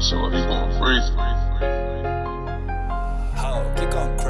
So he going free. How you on.